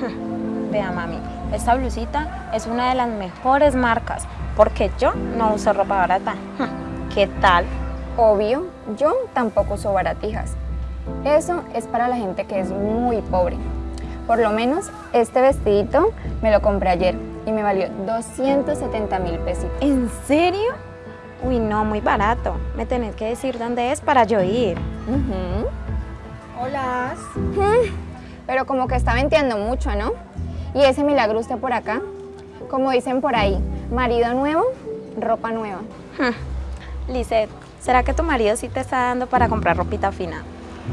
Vea, mami, esta blusita es una de las mejores marcas porque yo no uso ropa barata. ¿Qué tal? Obvio, yo tampoco uso baratijas. Eso es para la gente que es muy pobre. Por lo menos este vestidito me lo compré ayer y me valió 270 mil pesitos. ¿En serio? Uy, no, muy barato. Me tenés que decir dónde es para yo ir. Hola. Pero como que está venteando mucho, ¿no? Y ese milagro usted por acá, como dicen por ahí, marido nuevo, ropa nueva. Lizeth, ¿será que tu marido sí te está dando para comprar ropita fina?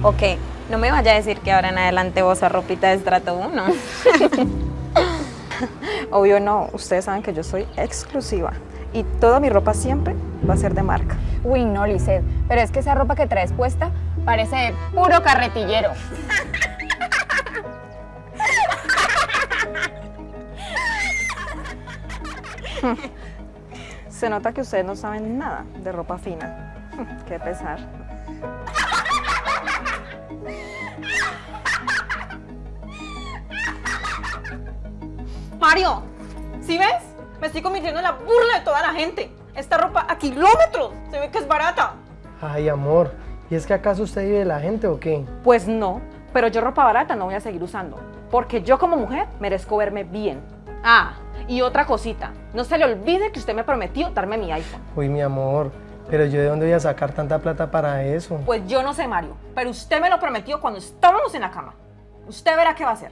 ¿O qué? No me vaya a decir que ahora en adelante vos sos ropita de estrato 1. Obvio no, ustedes saben que yo soy exclusiva y toda mi ropa siempre va a ser de marca. Uy, no, Lisette, pero es que esa ropa que traes puesta parece de puro carretillero. Se nota que ustedes no saben nada de ropa fina. Qué pesar. Mario, ¿sí ves? Me estoy convirtiendo en la burla de toda la gente. Esta ropa a kilómetros, se ve que es barata. Ay, amor, ¿y es que acaso usted vive de la gente o qué? Pues no, pero yo ropa barata no voy a seguir usando, porque yo como mujer merezco verme bien. Ah, y otra cosita, no se le olvide que usted me prometió darme mi iPhone. Uy, mi amor, pero yo de dónde voy a sacar tanta plata para eso. Pues yo no sé, Mario, pero usted me lo prometió cuando estábamos en la cama. Usted verá qué va a hacer.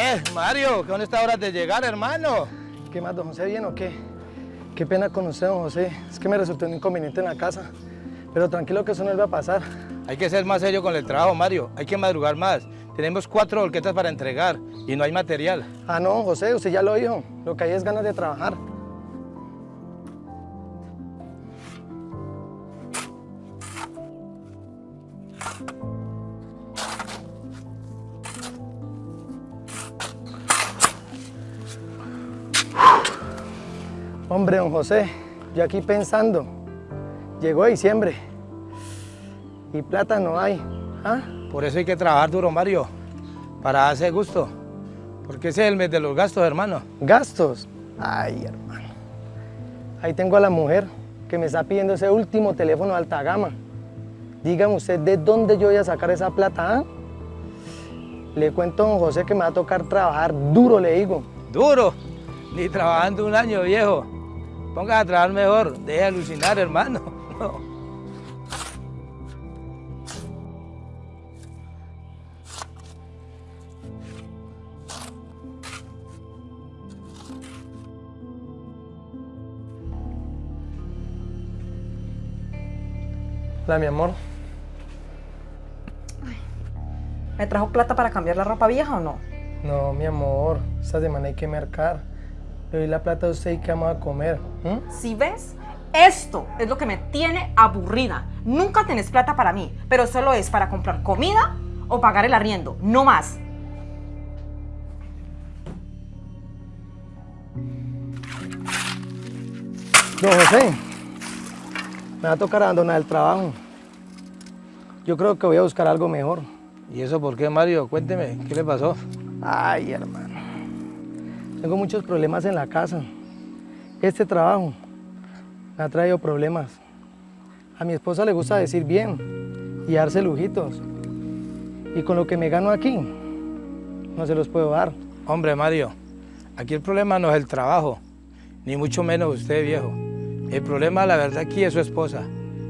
Eh, Mario, ¿qué dónde está hora de llegar, hermano? ¿Qué más, don José, bien o qué? Qué pena con usted, don José. Es que me resultó un inconveniente en la casa. Pero tranquilo que eso no le va a pasar. Hay que ser más serio con el trabajo, Mario. Hay que madrugar más. Tenemos cuatro volquetas para entregar y no hay material. Ah, no, José, usted ya lo dijo. Lo que hay es ganas de trabajar. Hombre, don José, yo aquí pensando, llegó diciembre y plata no hay. ¿Ah? Por eso hay que trabajar duro, Mario, para hacer gusto. Porque ese es el mes de los gastos, hermano. ¿Gastos? Ay, hermano. Ahí tengo a la mujer que me está pidiendo ese último teléfono de alta gama. Dígame usted, ¿de dónde yo voy a sacar esa plata? ah? Le cuento a don José que me va a tocar trabajar duro, le digo. ¿Duro? Ni trabajando un año, viejo. Ponga a trabajar mejor. Deje de alucinar, hermano. No. Hola, mi amor. ¿Me trajo plata para cambiar la ropa vieja o no? No, mi amor, esta semana hay que mercar. Le doy la plata a usted y qué vamos a comer. ¿m? Si ves, esto es lo que me tiene aburrida. Nunca tenés plata para mí, pero solo es para comprar comida o pagar el arriendo, no más. Don José, me va a tocar abandonar el trabajo. Yo creo que voy a buscar algo mejor. ¿Y eso por qué, Mario? Cuénteme, ¿qué le pasó? Ay, hermano. Tengo muchos problemas en la casa. Este trabajo me ha traído problemas. A mi esposa le gusta decir bien y darse lujitos. Y con lo que me gano aquí, no se los puedo dar. Hombre, Mario, aquí el problema no es el trabajo, ni mucho menos usted, viejo. El problema, la verdad, aquí es su esposa,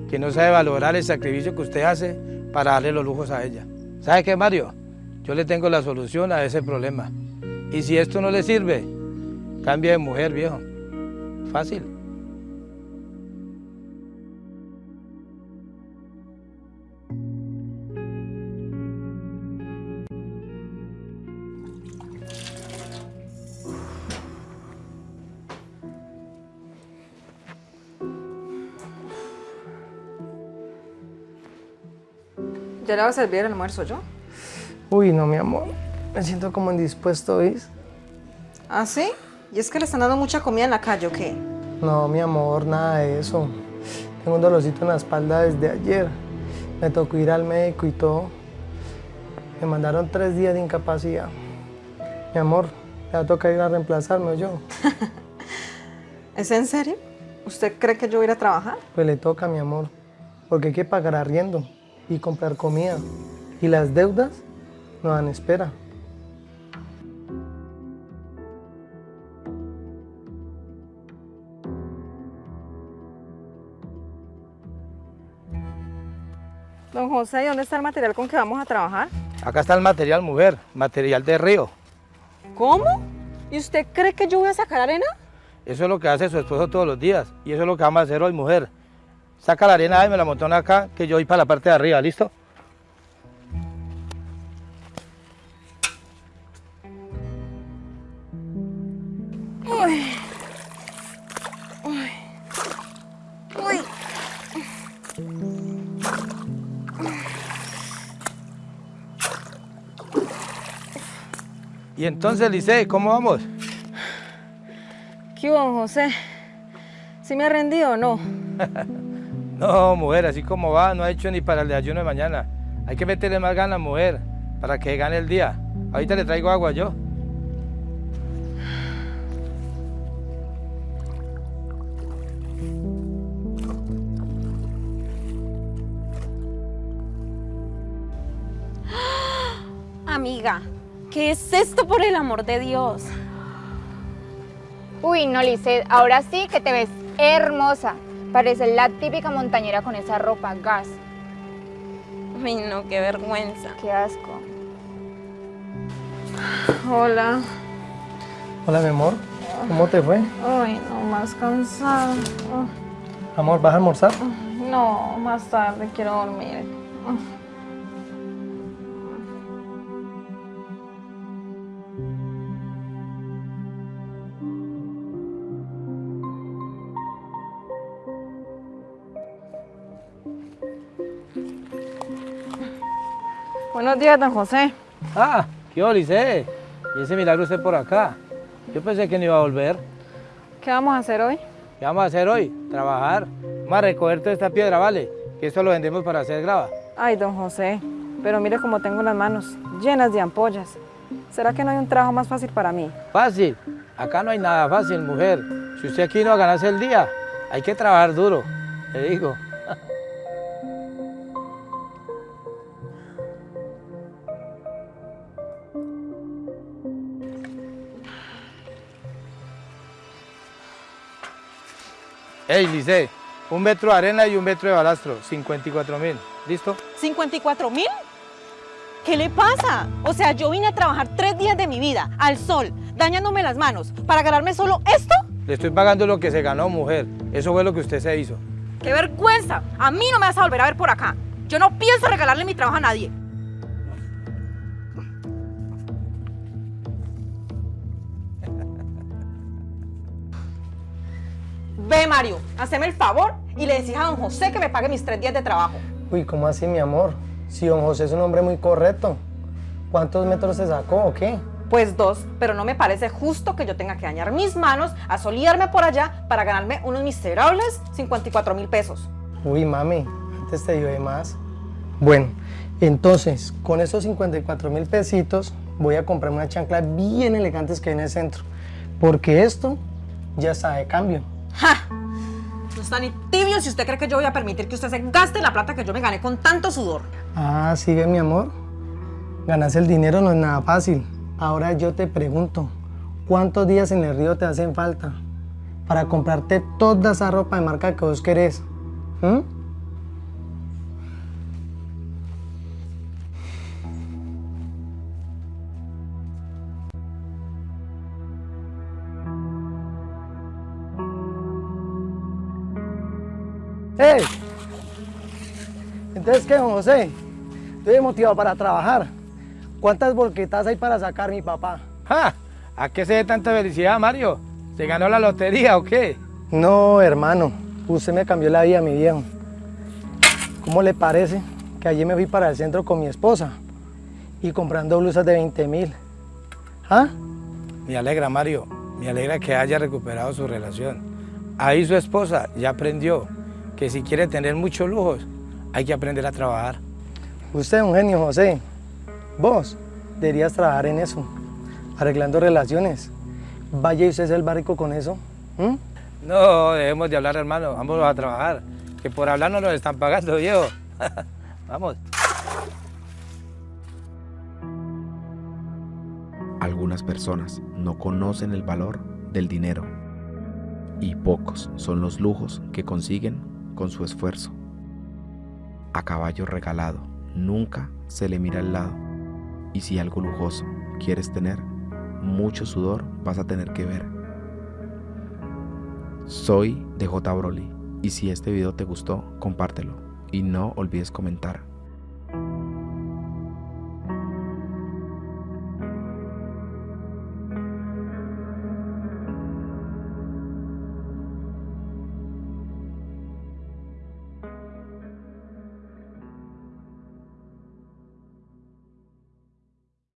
que no sabe valorar el sacrificio que usted hace para darle los lujos a ella. ¿Sabe qué, Mario? Yo le tengo la solución a ese problema. Y si esto no le sirve, cambie de mujer, viejo. Fácil. Ya le voy a servir el almuerzo yo. Uy, no, mi amor. Me siento como indispuesto, ¿viste? ¿Ah, sí? ¿Y es que le están dando mucha comida en la calle o qué? No, mi amor, nada de eso. Tengo un dolorcito en la espalda desde ayer. Me tocó ir al médico y todo. Me mandaron tres días de incapacidad. Mi amor, le va a tocar ir a reemplazarme yo. ¿Es en serio? ¿Usted cree que yo voy a ir a trabajar? Pues le toca, mi amor. Porque hay que pagar arriendo y comprar comida. Y las deudas no dan espera. Don José, ¿y dónde está el material con que vamos a trabajar? Acá está el material, mujer, material de río. ¿Cómo? ¿Y usted cree que yo voy a sacar arena? Eso es lo que hace su esposo todos los días. Y eso es lo que vamos a hacer hoy, mujer. Saca la arena y me la montona acá, que yo voy para la parte de arriba, ¿listo? Y entonces, Lice, ¿cómo vamos? ¿Qué hubo, José? ¿Sí me ha rendido o no? No, mujer, así como va, no ha hecho ni para el ayuno de mañana. Hay que meterle más ganas, mujer, para que gane el día. Ahorita le traigo agua yo. Amiga, ¿qué es esto por el amor de Dios? Uy, no, Lisset, ahora sí que te ves hermosa. Pareces la típica montañera con esa ropa gas. Ay, no, qué vergüenza. Qué asco. Hola. Hola, mi amor. ¿Cómo te fue? Ay, no, más cansada. Amor, ¿vas a almorzar? No, más tarde quiero dormir. Buenos días, don José. Ah, ¿qué onda, Lice? Y ese milagro usted por acá. Yo pensé que no iba a volver. ¿Qué vamos a hacer hoy? ¿Qué vamos a hacer hoy? Trabajar. Vamos a recoger toda esta piedra, ¿vale? Que esto lo vendemos para hacer grava. Ay, don José, pero mire cómo tengo las manos llenas de ampollas. ¿Será que no hay un trabajo más fácil para mí? Fácil. Acá no hay nada fácil, mujer. Si usted aquí no va a ganarse el día, hay que trabajar duro. Le digo. Ey, Lice, un metro de arena y un metro de balastro, 54 mil. ¿Listo? ¿54 mil? ¿Qué le pasa? O sea, yo vine a trabajar tres días de mi vida, al sol, dañándome las manos, para ganarme solo esto. Le estoy pagando lo que se ganó, mujer. Eso fue lo que usted se hizo. ¡Qué vergüenza! A mí no me vas a volver a ver por acá. Yo no pienso regalarle mi trabajo a nadie. Ve, Mario, haceme el favor y le decís a don José que me pague mis tres días de trabajo. Uy, ¿cómo así, mi amor? Si don José es un hombre muy correcto. ¿Cuántos metros se sacó o qué? Pues dos, pero no me parece justo que yo tenga que dañar mis manos, asolearme por allá para ganarme unos miserables 54 mil pesos. Uy, mami, antes te dio de más. Bueno, entonces, con esos 54 mil pesitos, voy a comprarme una chancla bien elegantes que hay en el centro. Porque esto ya está de cambio. ¡Ja! No está ni tibio si usted cree que yo voy a permitir que usted se gaste la plata que yo me gané con tanto sudor. Ah, sí, ve, mi amor. Ganarse el dinero no es nada fácil. Ahora yo te pregunto, ¿cuántos días en el río te hacen falta para comprarte toda esa ropa de marca que vos querés? ¿Mm? ¡Hey! Entonces, ¿qué, don José? Estoy motivado para trabajar. ¿Cuántas volquetas hay para sacar mi papá? ¡Ja! ¿A qué se dé tanta felicidad, Mario? ¿Se ganó la lotería o qué? No, hermano. Usted me cambió la vida, mi viejo. ¿Cómo le parece que ayer me fui para el centro con mi esposa y comprando blusas de 20 mil. ¿Ah? Me alegra, Mario, me alegra que haya recuperado su relación. Ahí su esposa ya aprendió que si quiere tener muchos lujos, hay que aprender a trabajar. Usted es un genio, José. Vos deberías trabajar en eso, arreglando relaciones. Vaya y usted es el barrico con eso. No, debemos de hablar, hermano, vamos a trabajar, que por hablar no nos están pagando, viejo. vamos. Algunas personas no conocen el valor del dinero y pocos son los lujos que consiguen con su esfuerzo. A caballo regalado nunca se le mira al lado y si algo lujoso quieres tener, mucho sudor vas a tener que ver. Soy DJ Broly y si este video te gustó, compártelo y no olvides comentar